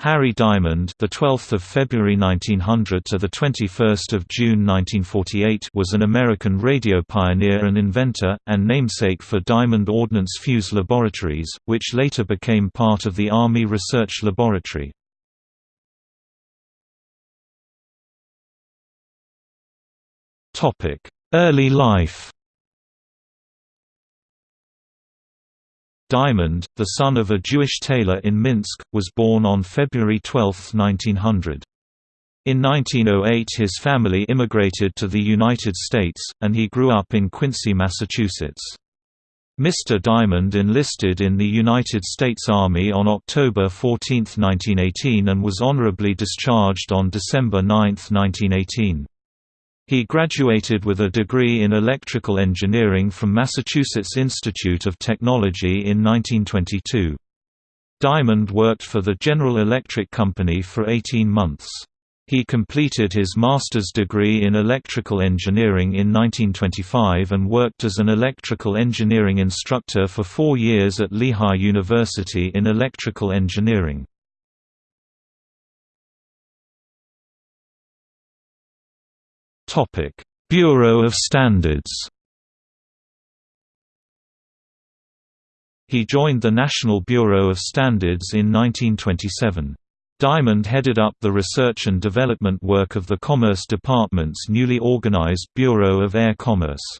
Harry Diamond, the 12th of February 1900 to the 21st of June 1948, was an American radio pioneer and inventor and namesake for Diamond Ordnance Fuse Laboratories, which later became part of the Army Research Laboratory. Topic: Early life. Diamond, the son of a Jewish tailor in Minsk, was born on February 12, 1900. In 1908 his family immigrated to the United States, and he grew up in Quincy, Massachusetts. Mr. Diamond enlisted in the United States Army on October 14, 1918 and was honorably discharged on December 9, 1918. He graduated with a degree in electrical engineering from Massachusetts Institute of Technology in 1922. Diamond worked for the General Electric Company for 18 months. He completed his master's degree in electrical engineering in 1925 and worked as an electrical engineering instructor for four years at Lehigh University in electrical engineering. Topic: Bureau of Standards. He joined the National Bureau of Standards in 1927. Diamond headed up the research and development work of the Commerce Department's newly organized Bureau of Air Commerce.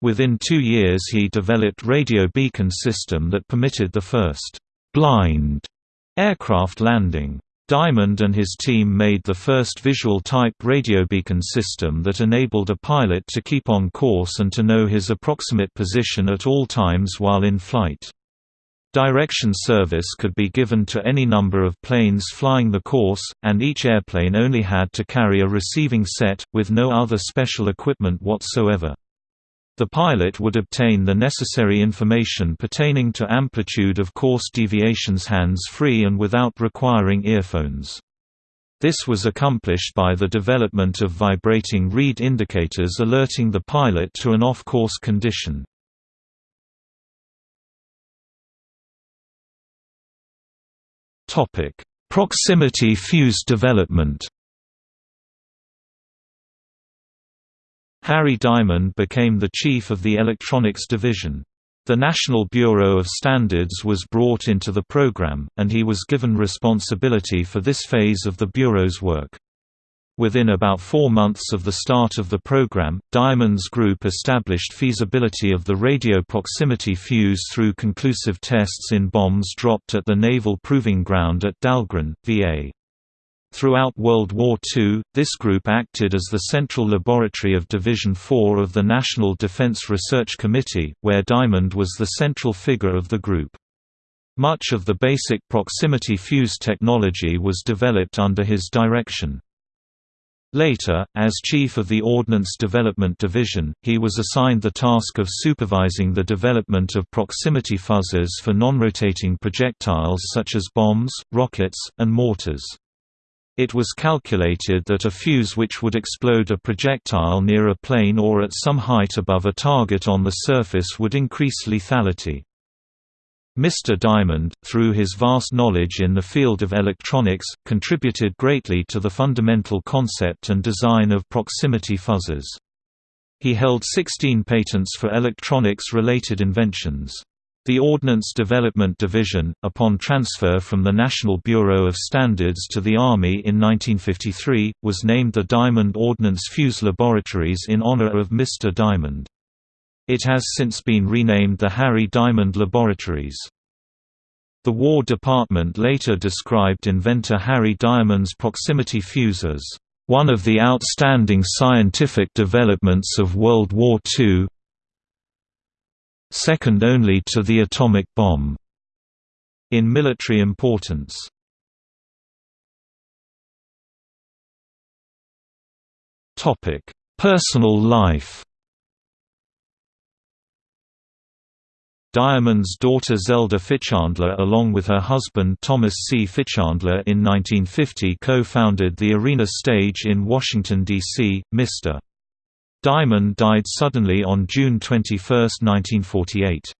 Within two years he developed radio beacon system that permitted the first «blind» aircraft landing. Diamond and his team made the first visual-type radiobeacon system that enabled a pilot to keep on course and to know his approximate position at all times while in flight. Direction service could be given to any number of planes flying the course, and each airplane only had to carry a receiving set, with no other special equipment whatsoever. The pilot would obtain the necessary information pertaining to amplitude of course deviations hands-free and without requiring earphones. This was accomplished by the development of vibrating reed indicators alerting the pilot to an off-course condition. Proximity fuse development Harry Diamond became the chief of the electronics division. The National Bureau of Standards was brought into the program, and he was given responsibility for this phase of the Bureau's work. Within about four months of the start of the program, Diamond's group established feasibility of the radio proximity fuse through conclusive tests in bombs dropped at the Naval Proving Ground at Dahlgren, VA. Throughout World War II, this group acted as the central laboratory of Division 4 of the National Defense Research Committee, where Diamond was the central figure of the group. Much of the basic proximity fuse technology was developed under his direction. Later, as chief of the Ordnance Development Division, he was assigned the task of supervising the development of proximity fuzzers for non-rotating projectiles such as bombs, rockets, and mortars. It was calculated that a fuse which would explode a projectile near a plane or at some height above a target on the surface would increase lethality. Mr. Diamond, through his vast knowledge in the field of electronics, contributed greatly to the fundamental concept and design of proximity fuzzers. He held 16 patents for electronics-related inventions. The Ordnance Development Division, upon transfer from the National Bureau of Standards to the Army in 1953, was named the Diamond Ordnance Fuse Laboratories in honor of Mr. Diamond. It has since been renamed the Harry Diamond Laboratories. The War Department later described inventor Harry Diamond's proximity fuse as one of the outstanding scientific developments of World War II, second only to the atomic bomb. In military importance. Personal life. Diamond's daughter Zelda Fichandler along with her husband Thomas C. Fichandler in 1950 co-founded the Arena Stage in Washington, D.C., Mr. Diamond died suddenly on June 21, 1948.